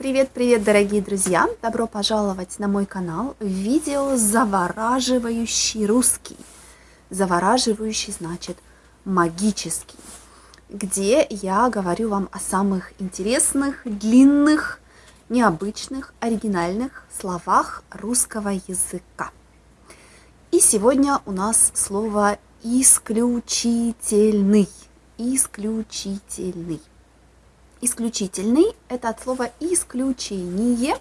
Привет-привет, дорогие друзья! Добро пожаловать на мой канал видео «Завораживающий русский». Завораживающий значит магический, где я говорю вам о самых интересных, длинных, необычных, оригинальных словах русского языка. И сегодня у нас слово «исключительный». Исключительный. Исключительный – это от слова «исключение»,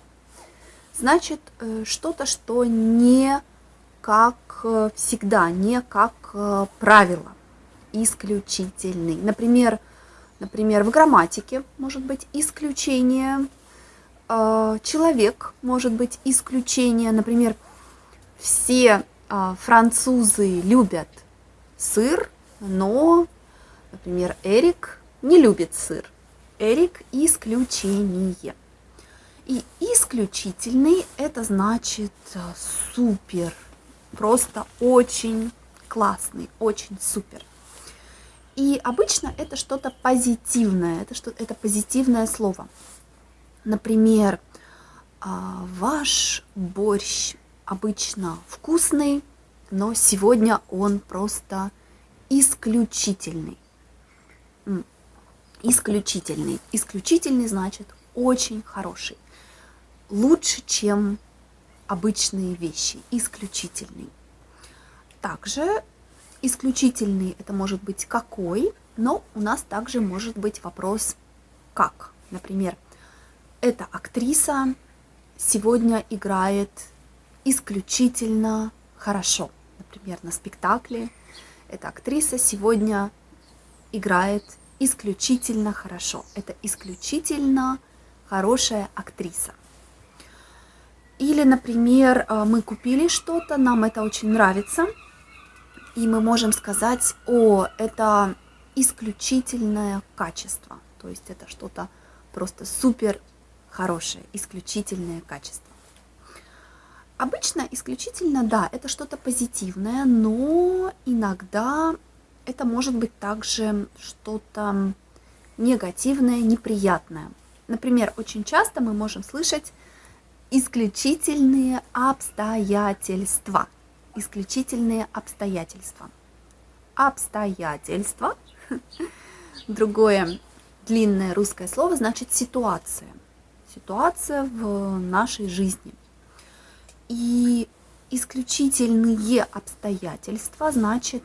значит э, что-то, что не как э, всегда, не как э, правило, исключительный. Например, например, в грамматике может быть исключение, человек может быть исключение. Например, все французы любят сыр, но, например, Эрик не любит сыр. Эрик – исключение. И исключительный – это значит э, супер, просто очень классный, очень супер. И обычно это что-то позитивное, это, что, это позитивное слово. Например, а, ваш борщ обычно вкусный, но сегодня он просто исключительный исключительный. Исключительный значит очень хороший. Лучше, чем обычные вещи. Исключительный. Также исключительный это может быть какой, но у нас также может быть вопрос как. Например, эта актриса сегодня играет исключительно хорошо. Например, на спектакле эта актриса сегодня играет исключительно хорошо. Это исключительно хорошая актриса. Или, например, э, мы купили что-то, нам это очень нравится, и мы можем сказать, о, это исключительное качество. То есть это что-то просто супер хорошее, исключительное качество. Обычно исключительно, да, это что-то позитивное, но иногда это может быть также что-то негативное, неприятное. Например, очень часто мы можем слышать исключительные обстоятельства. Исключительные обстоятельства. Обстоятельства. Другое длинное русское слово значит ситуация. Ситуация в нашей жизни. И исключительные обстоятельства значит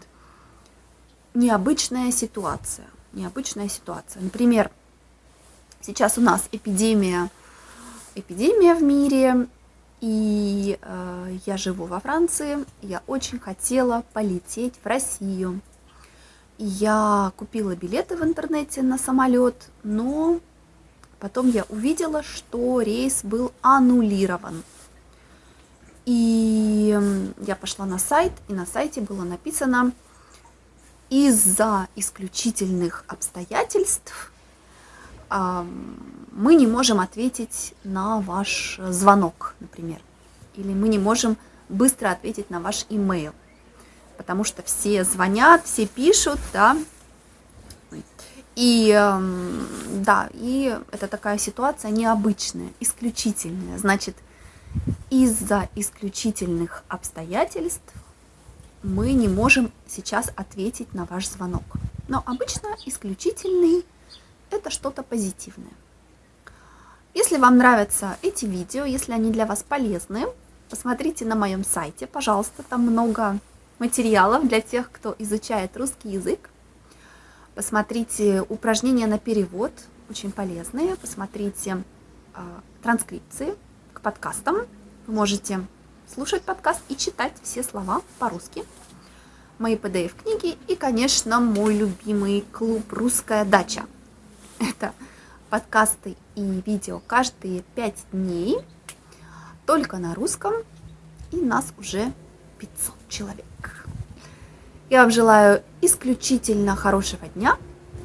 необычная ситуация. Необычная ситуация. Например, сейчас у нас эпидемия, эпидемия в мире, и э, я живу во Франции. Я очень хотела полететь в Россию. Я купила билеты в интернете на самолет, но потом я увидела, что рейс был аннулирован. И я пошла на сайт, и на сайте было написано из-за исключительных обстоятельств мы не можем ответить на ваш звонок, например, или мы не можем быстро ответить на ваш имейл, потому что все звонят, все пишут, да, и да, и это такая ситуация необычная, исключительная, значит, из-за исключительных обстоятельств мы не можем сейчас ответить на ваш звонок. Но обычно исключительный – это что-то позитивное. Если вам нравятся эти видео, если они для вас полезны, посмотрите на моем сайте, пожалуйста, там много материалов для тех, кто изучает русский язык. Посмотрите упражнения на перевод, очень полезные. Посмотрите э, транскрипции к подкастам. Вы можете слушать подкаст и читать все слова по-русски. Мои PDF-книги и, конечно, мой любимый клуб «Русская дача». Это подкасты и видео каждые 5 дней, только на русском, и нас уже 500 человек. Я вам желаю исключительно хорошего дня.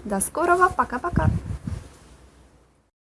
До скорого. Пока-пока.